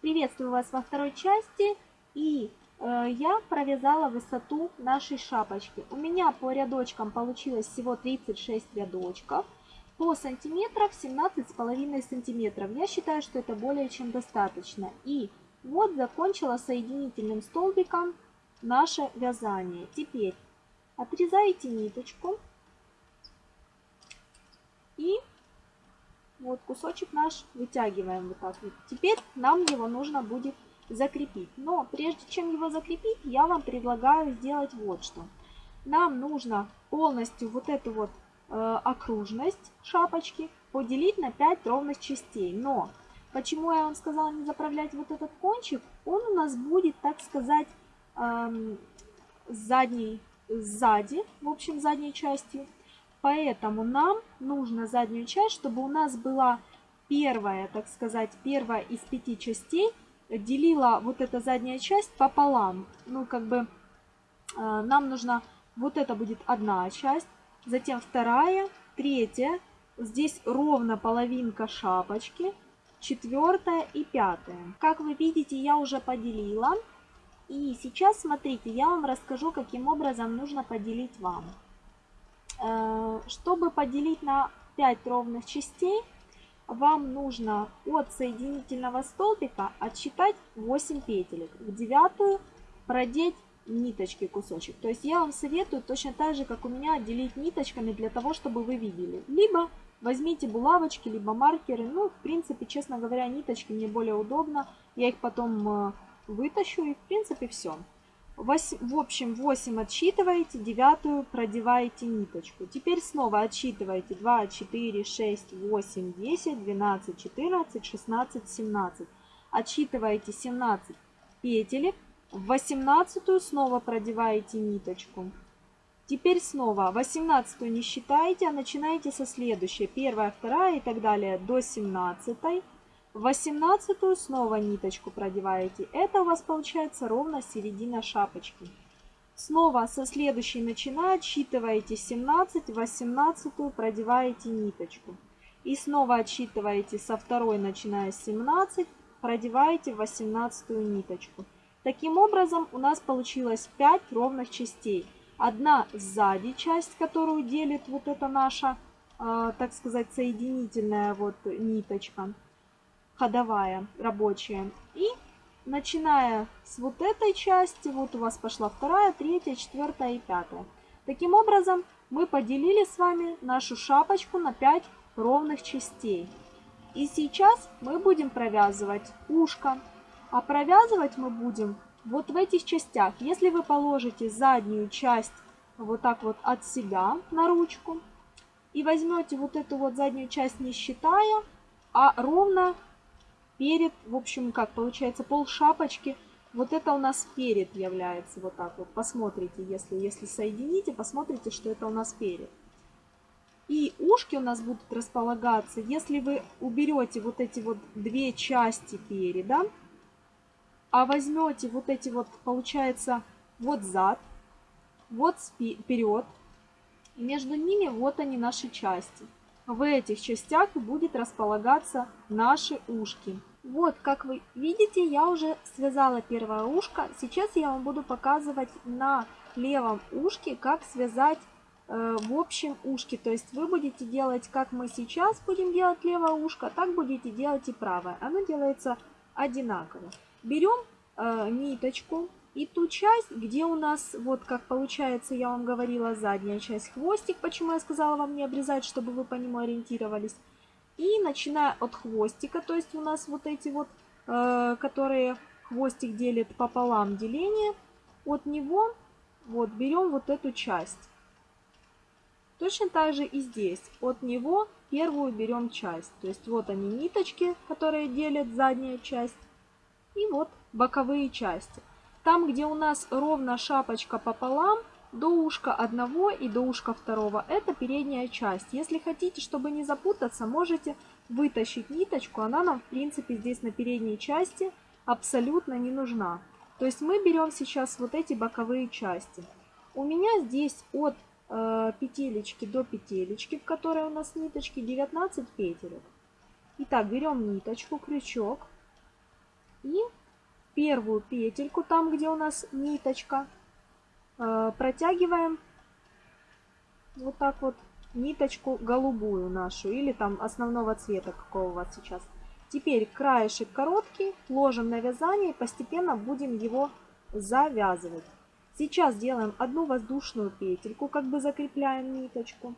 Приветствую вас во второй части. И э, я провязала высоту нашей шапочки. У меня по рядочкам получилось всего 36 рядочков. По сантиметров 17,5 сантиметров. Я считаю, что это более чем достаточно. И вот закончила соединительным столбиком наше вязание. Теперь отрезаете ниточку. И вот кусочек наш вытягиваем вот так вот. Теперь нам его нужно будет закрепить. Но прежде чем его закрепить, я вам предлагаю сделать вот что. Нам нужно полностью вот эту вот э, окружность шапочки поделить на 5 ровных частей. Но почему я вам сказала не заправлять вот этот кончик? Он у нас будет, так сказать, эм, задней, сзади, в общем, задней частью. Поэтому нам нужно заднюю часть, чтобы у нас была первая, так сказать, первая из пяти частей, делила вот эта задняя часть пополам. Ну, как бы э, нам нужно, вот это будет одна часть, затем вторая, третья, здесь ровно половинка шапочки, четвертая и пятая. Как вы видите, я уже поделила. И сейчас, смотрите, я вам расскажу, каким образом нужно поделить вам. Э, чтобы поделить на 5 ровных частей, вам нужно от соединительного столбика отсчитать 8 петелек. В девятую продеть ниточки кусочек. То есть я вам советую точно так же, как у меня, отделить ниточками для того, чтобы вы видели. Либо возьмите булавочки, либо маркеры. Ну, в принципе, честно говоря, ниточки мне более удобно. Я их потом э, вытащу и, в принципе, все. В общем, 8 отсчитываете, девятую продеваете ниточку. Теперь снова отсчитываете 2, 4, 6, 8, 10, 12, 14, 16, 17. Отсчитываете 17 петелек. В 18 снова продеваете ниточку. Теперь снова 18 не считаете, а начинаете со следующей. Первая, вторая и так далее до 17. В 18 снова ниточку продеваете. Это у вас получается ровно середина шапочки. Снова со следующей начиная отсчитываете 17, 18 продеваете ниточку. И снова отсчитываете со второй, начиная с 17, продеваете 18 ниточку. Таким образом у нас получилось 5 ровных частей. Одна сзади часть, которую делит вот эта наша, э, так сказать, соединительная вот ниточка ходовая, рабочая. И начиная с вот этой части, вот у вас пошла вторая, третья, четвертая и пятая. Таким образом, мы поделили с вами нашу шапочку на 5 ровных частей. И сейчас мы будем провязывать ушко. А провязывать мы будем вот в этих частях. Если вы положите заднюю часть вот так вот от себя на ручку и возьмете вот эту вот заднюю часть не считая, а ровно перед, в общем, как получается, пол шапочки. Вот это у нас перед является, вот так вот. Посмотрите, если, если соедините, посмотрите, что это у нас перед. И ушки у нас будут располагаться, если вы уберете вот эти вот две части переда, а возьмете вот эти вот, получается, вот зад, вот вперед, между ними вот они наши части. В этих частях будет располагаться наши ушки. Вот, как вы видите, я уже связала первое ушко. Сейчас я вам буду показывать на левом ушке, как связать э, в общем ушке. То есть вы будете делать, как мы сейчас будем делать левое ушко, так будете делать и правое. Оно делается одинаково. Берем э, ниточку и ту часть, где у нас, вот как получается, я вам говорила, задняя часть хвостик. Почему я сказала вам не обрезать, чтобы вы по нему ориентировались. И начиная от хвостика, то есть у нас вот эти вот, э, которые хвостик делит пополам деление, от него вот берем вот эту часть. Точно так же и здесь. От него первую берем часть. То есть вот они ниточки, которые делят задняя часть. И вот боковые части. Там, где у нас ровно шапочка пополам, до ушка одного и до ушка второго. Это передняя часть. Если хотите, чтобы не запутаться, можете вытащить ниточку. Она нам, в принципе, здесь на передней части абсолютно не нужна. То есть мы берем сейчас вот эти боковые части. У меня здесь от э, петелечки до петелечки, в которой у нас ниточки, 19 петелек. Итак, берем ниточку, крючок. И первую петельку, там где у нас ниточка, протягиваем вот так вот ниточку голубую нашу или там основного цвета, какого у вас сейчас. Теперь краешек короткий, ложим на вязание и постепенно будем его завязывать. Сейчас делаем одну воздушную петельку, как бы закрепляем ниточку.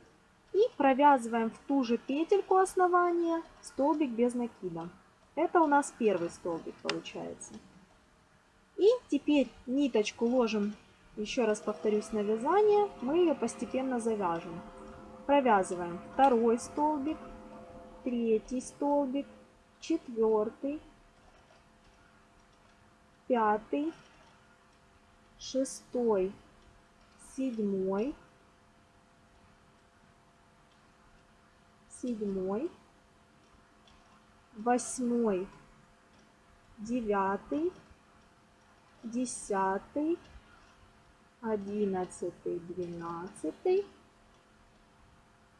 И провязываем в ту же петельку основания столбик без накида. Это у нас первый столбик получается. И теперь ниточку ложим, еще раз повторюсь, на вязание. Мы ее постепенно завяжем. Провязываем второй столбик, третий столбик, четвертый, пятый, шестой, седьмой, седьмой, восьмой, девятый, десятый, одиннадцатый, двенадцатый,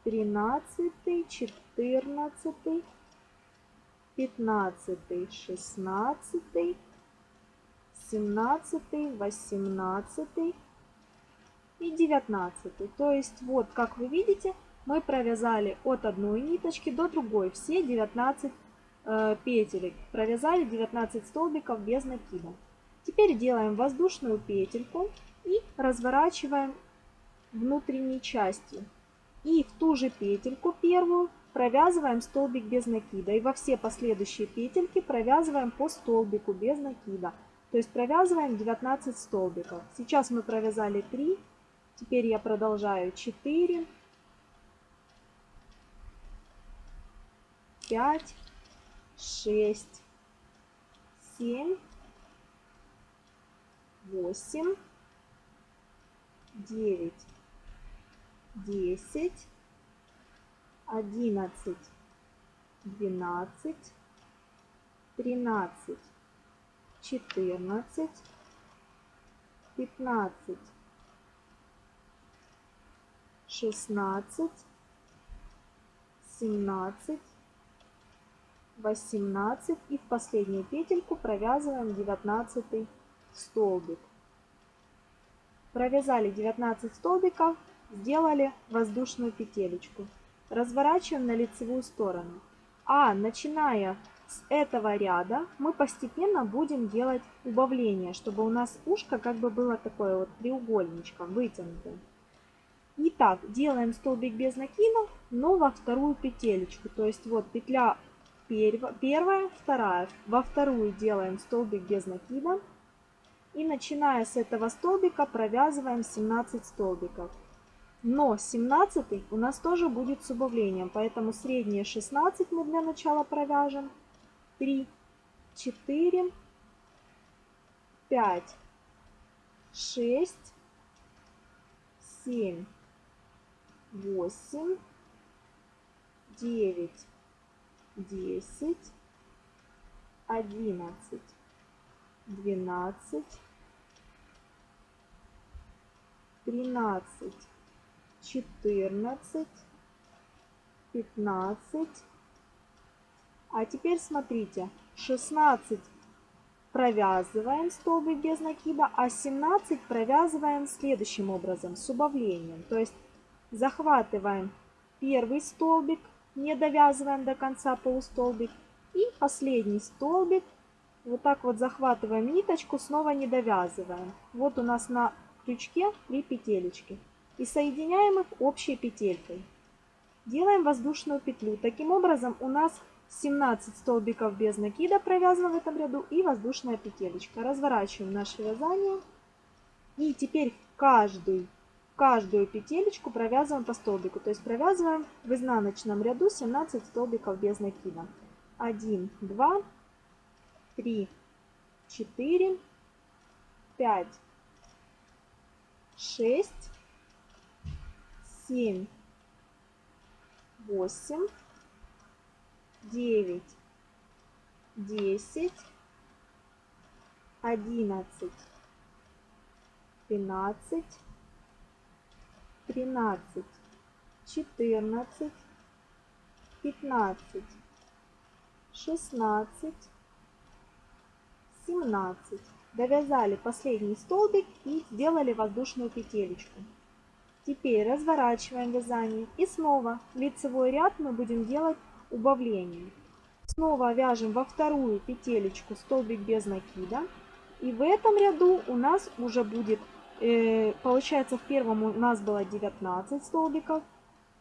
тринадцатый, четырнадцатый, пятнадцатый, шестнадцатый, семнадцатый, восемнадцатый и девятнадцатый. То есть вот, как вы видите, мы провязали от одной ниточки до другой все 19 э, петелек. Провязали 19 столбиков без накида. Теперь делаем воздушную петельку и разворачиваем внутренней частью. И в ту же петельку первую провязываем столбик без накида. И во все последующие петельки провязываем по столбику без накида. То есть провязываем 19 столбиков. Сейчас мы провязали 3. Теперь я продолжаю 4, 5, 6, 7, 8, 9, 10, 11, 12, 13, 14, 15, 16, 17, 18 и в последнюю петельку провязываем 19 столбик. Провязали 19 столбиков, сделали воздушную петелечку. Разворачиваем на лицевую сторону. А начиная с этого ряда мы постепенно будем делать убавление, чтобы у нас ушко как бы было такое вот треугольничком вытянутым. Итак, делаем столбик без накидов, но во вторую петелечку. То есть вот петля первая, вторая. Во вторую делаем столбик без накида. И начиная с этого столбика провязываем 17 столбиков. Но 17 у нас тоже будет с убавлением, поэтому средние 16 мы для начала провяжем. 3, 4, 5, 6, 7, 8, 9, десять, одиннадцать, двенадцать, тринадцать, четырнадцать, пятнадцать. А теперь смотрите, 16 провязываем столбик без накида, а 17 провязываем следующим образом, с убавлением. То есть захватываем первый столбик, не довязываем до конца полустолбик. И последний столбик. Вот так вот захватываем ниточку, снова не довязываем. Вот у нас на крючке 3 петелечки. И соединяем их общей петелькой. Делаем воздушную петлю. Таким образом у нас 17 столбиков без накида провязано в этом ряду и воздушная петелечка. Разворачиваем наше вязание. И теперь каждый каждую петелечку провязываем по столбику. То есть провязываем в изнаночном ряду 17 столбиков без накида. 1, 2, 3, 4, 5, 6, 7, 8, 9, 10, 11, 12, тринадцать, четырнадцать, пятнадцать, шестнадцать, 17. Довязали последний столбик и сделали воздушную петелечку. Теперь разворачиваем вязание и снова лицевой ряд мы будем делать убавлением. Снова вяжем во вторую петелечку столбик без накида. И в этом ряду у нас уже будет, э, получается в первом у нас было 19 столбиков,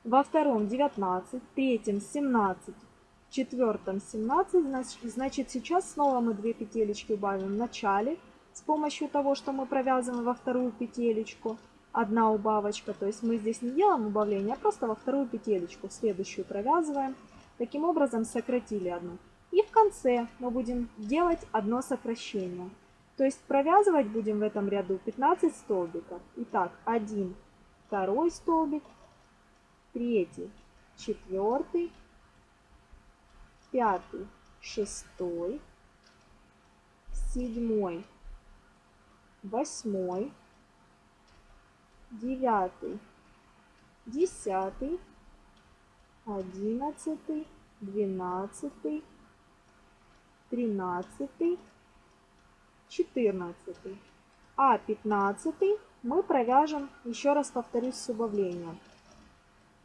во втором 19, в третьем 17, в четвертом 17. Значит сейчас снова мы 2 петелечки убавим в начале с помощью того, что мы провязываем во вторую петелечку. Одна убавочка, то есть мы здесь не делаем убавление, а просто во вторую петелечку, следующую провязываем. Таким образом сократили одну. И в конце мы будем делать одно сокращение. То есть провязывать будем в этом ряду 15 столбиков. Итак, 1, второй столбик, третий, четвертый, пятый, шестой, седьмой, восьмой, девятый, десятый, одиннадцатый, двенадцатый, тринадцатый, четырнадцатый. А пятнадцатый мы провяжем, еще раз повторюсь, с убавлением.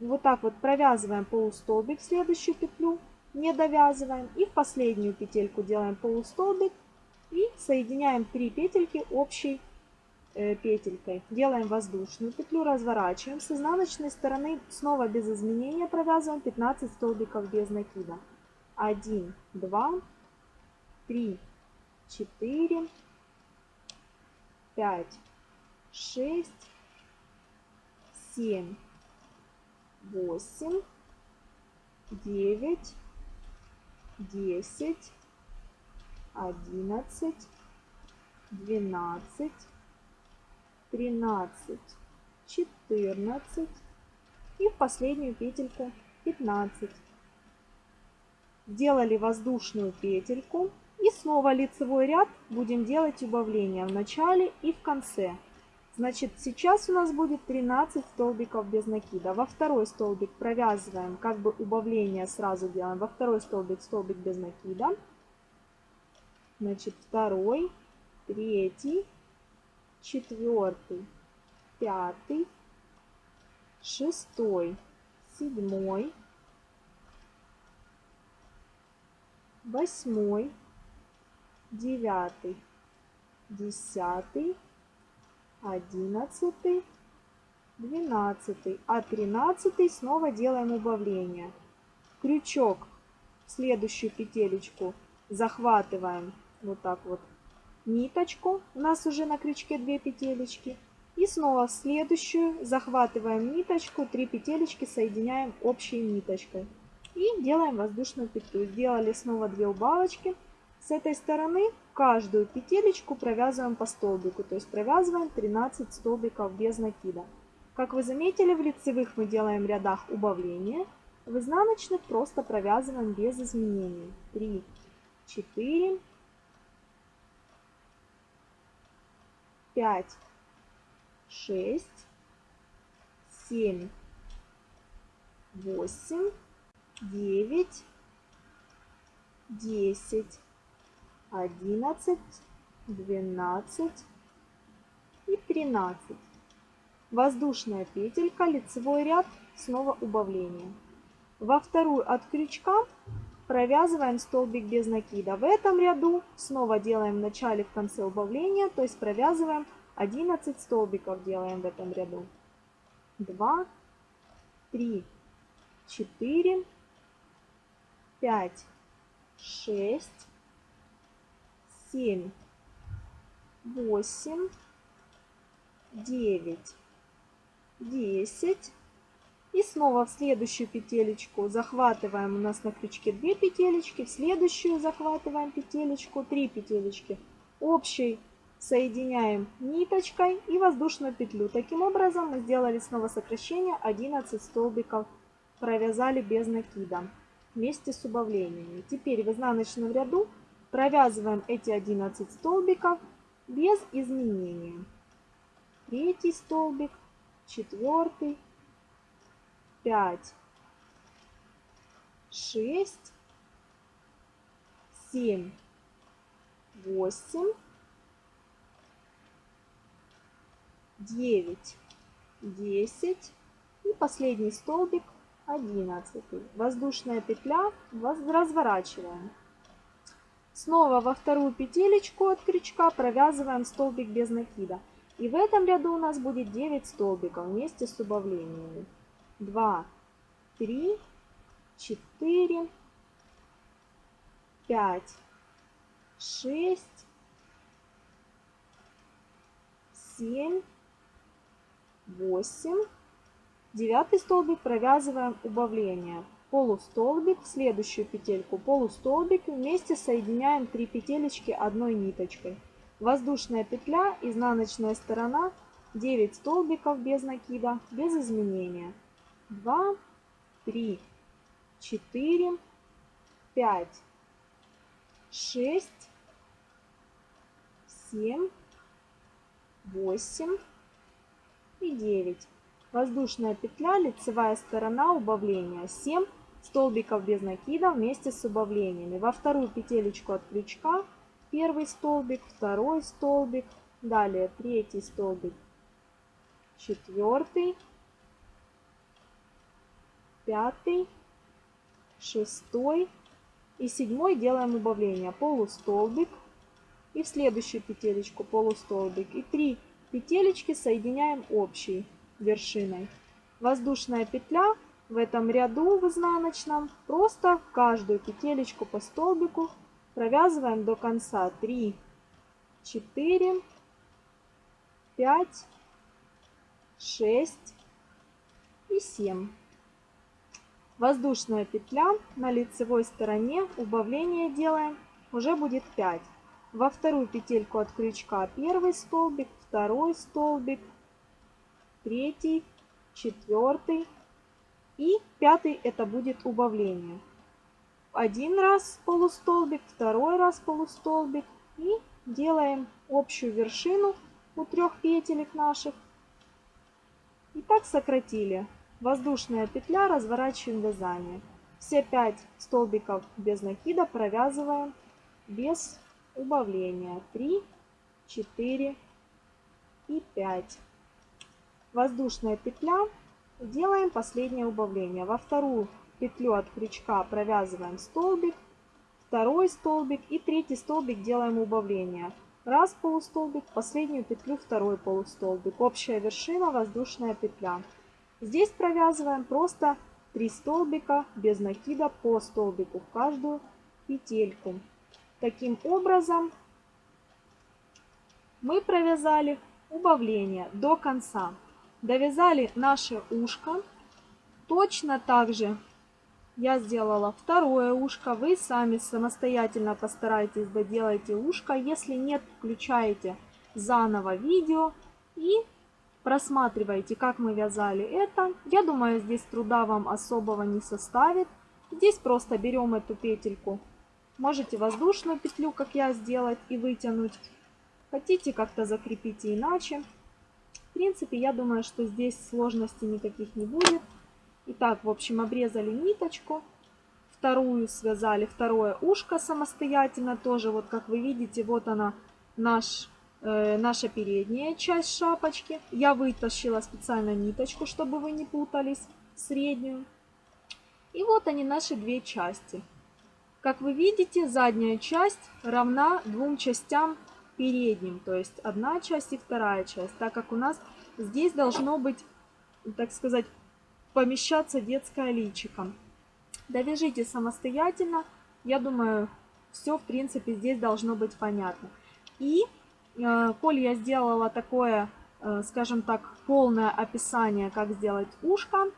Вот так вот провязываем полустолбик в следующую петлю, не довязываем. И в последнюю петельку делаем полустолбик и соединяем 3 петельки общей э, петелькой. Делаем воздушную петлю, разворачиваем. С изнаночной стороны снова без изменения провязываем 15 столбиков без накида. 1, 2, 3, 4, 5, 6, 7, 8, 9, 10, 11, 12, 13, 14 и в последнюю петельку 15. Сделали воздушную петельку и снова лицевой ряд будем делать убавления в начале и в конце. Значит, сейчас у нас будет 13 столбиков без накида. Во второй столбик провязываем, как бы убавление сразу делаем. Во второй столбик столбик без накида. Значит, второй, третий, четвертый, пятый, шестой, седьмой, восьмой, девятый, десятый, одиннадцатый, двенадцатый, а тринадцатый снова делаем убавление. Крючок в следующую петелечку захватываем вот так вот ниточку, у нас уже на крючке 2 петелечки, и снова в следующую захватываем ниточку, 3 петелечки соединяем общей ниточкой и делаем воздушную петлю. Сделали снова 2 убавочки. С этой стороны каждую петелечку провязываем по столбику, то есть провязываем 13 столбиков без накида. Как вы заметили, в лицевых мы делаем рядах убавления, в изнаночных просто провязываем без изменений. 3, 4, 5, 6, 7, 8, 9, 10, 11, 12 и 13. Воздушная петелька, лицевой ряд, снова убавление. Во вторую от крючка провязываем столбик без накида. В этом ряду снова делаем в начале, в конце убавления, то есть провязываем 11 столбиков делаем в этом ряду. 2, 3, 4, 5, 6, семь, восемь, девять, десять. И снова в следующую петелечку захватываем, у нас на крючке 2 петелечки, в следующую захватываем петелечку, 3 петелечки. Общей соединяем ниточкой и воздушную петлю. Таким образом мы сделали снова сокращение 11 столбиков, провязали без накида вместе с убавлениями. Теперь в изнаночном ряду Провязываем эти 11 столбиков без изменения. Третий столбик, четвертый, пять, шесть, семь, восемь, девять, десять и последний столбик одиннадцатый. Воздушная петля разворачиваем. Снова во вторую петелечку от крючка провязываем столбик без накида. И в этом ряду у нас будет 9 столбиков вместе с убавлениями. 2, 3, 4, 5, 6, 7, 8. Девятый столбик провязываем убавление. Полустолбик, в следующую петельку полустолбик, вместе соединяем 3 петелечки одной ниточкой. Воздушная петля, изнаночная сторона, 9 столбиков без накида, без изменения. 2, 3, 4, 5, 6, 7, 8 и 9. Воздушная петля, лицевая сторона убавления. 7 столбиков без накида вместе с убавлениями. Во вторую петелечку от крючка первый столбик, второй столбик, далее третий столбик, четвертый, пятый, шестой и седьмой делаем убавление. Полустолбик и в следующую петелечку полустолбик. И три петелечки соединяем общей вершиной. Воздушная петля в этом ряду в изнаночном просто каждую петелечку по столбику провязываем до конца 3, 4, 5, 6 и 7. Воздушная петля на лицевой стороне, убавление делаем, уже будет 5. Во вторую петельку от крючка первый столбик, второй столбик, третий, четвертый и пятый это будет убавление один раз полустолбик, второй раз полустолбик и делаем общую вершину у трех петелек наших. И так сократили. Воздушная петля, разворачиваем вязание. Все 5 столбиков без накида провязываем без убавления. 3, 4 и 5. Воздушная петля. Делаем последнее убавление. Во вторую петлю от крючка провязываем столбик, второй столбик и третий столбик делаем убавление. Раз полустолбик, последнюю петлю второй полустолбик. Общая вершина воздушная петля. Здесь провязываем просто 3 столбика без накида по столбику в каждую петельку. Таким образом мы провязали убавление до конца. Довязали наше ушко. Точно так же я сделала второе ушко. Вы сами самостоятельно постарайтесь доделайте ушко. Если нет, включаете заново видео и просматривайте, как мы вязали это. Я думаю, здесь труда вам особого не составит. Здесь просто берем эту петельку. Можете воздушную петлю, как я, сделать и вытянуть. Хотите как-то закрепите иначе. Принципе, я думаю, что здесь сложностей никаких не будет. Итак, в общем, обрезали ниточку, вторую связали, второе ушко самостоятельно тоже. Вот как вы видите, вот она, наш, э, наша передняя часть шапочки. Я вытащила специально ниточку, чтобы вы не путались, среднюю. И вот они, наши две части. Как вы видите, задняя часть равна двум частям передним, то есть одна часть и вторая часть, так как у нас здесь должно быть, так сказать, помещаться детское личико. Довяжите самостоятельно. Я думаю, все в принципе здесь должно быть понятно. И, э, коль я сделала такое, э, скажем так, полное описание, как сделать ушко,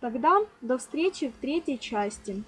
тогда до встречи в третьей части.